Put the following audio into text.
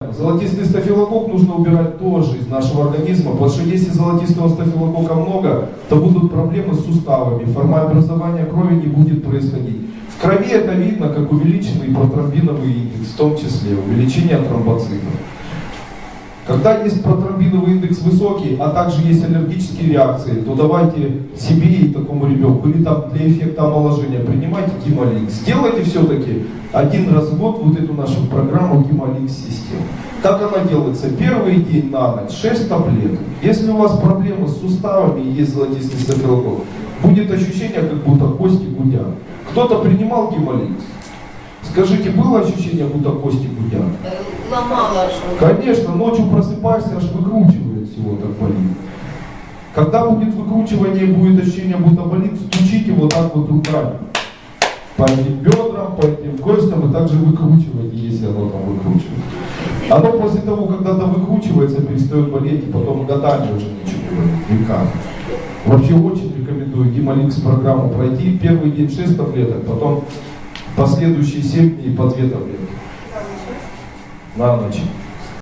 Золотистый стафилококк нужно убирать тоже из нашего организма, потому что если золотистого стафилококка много, то будут проблемы с суставами, формообразование крови не будет происходить. В крови это видно, как увеличенный протромбиновый индекс, в том числе увеличение тромбоцитов. Когда есть протромбиновый индекс высокий, а также есть аллергические реакции, то давайте себе и такому ребенку, или там для эффекта омоложения, принимайте гемоликс. Сделайте все-таки один раз в год вот эту нашу программу гемоликс систему. Как она делается? Первый день на ночь 6 таблеток. Если у вас проблемы с суставами и есть золотистый стафилококк, будет ощущение, как будто кости гудят. Кто-то принимал гемоликс? Скажите, было ощущение, будто кости гудят? Ломала что Конечно, ночью просыпаешься, аж выкручивает всего так болит. Когда будет выкручивание, будет ощущение, будто болит, стучите вот так вот руками. По этим бедрам, по этим костям, и также выкручивайте, если оно там выкручивается. Оно после того, когда оно выкручивается, перестает болеть, и потом годами уже ничего не веками. Вообще очень рекомендую гемоликс программу пройти. Первый день 6 таблеток, потом последующие 7 дней по 2 таблетки на ночь.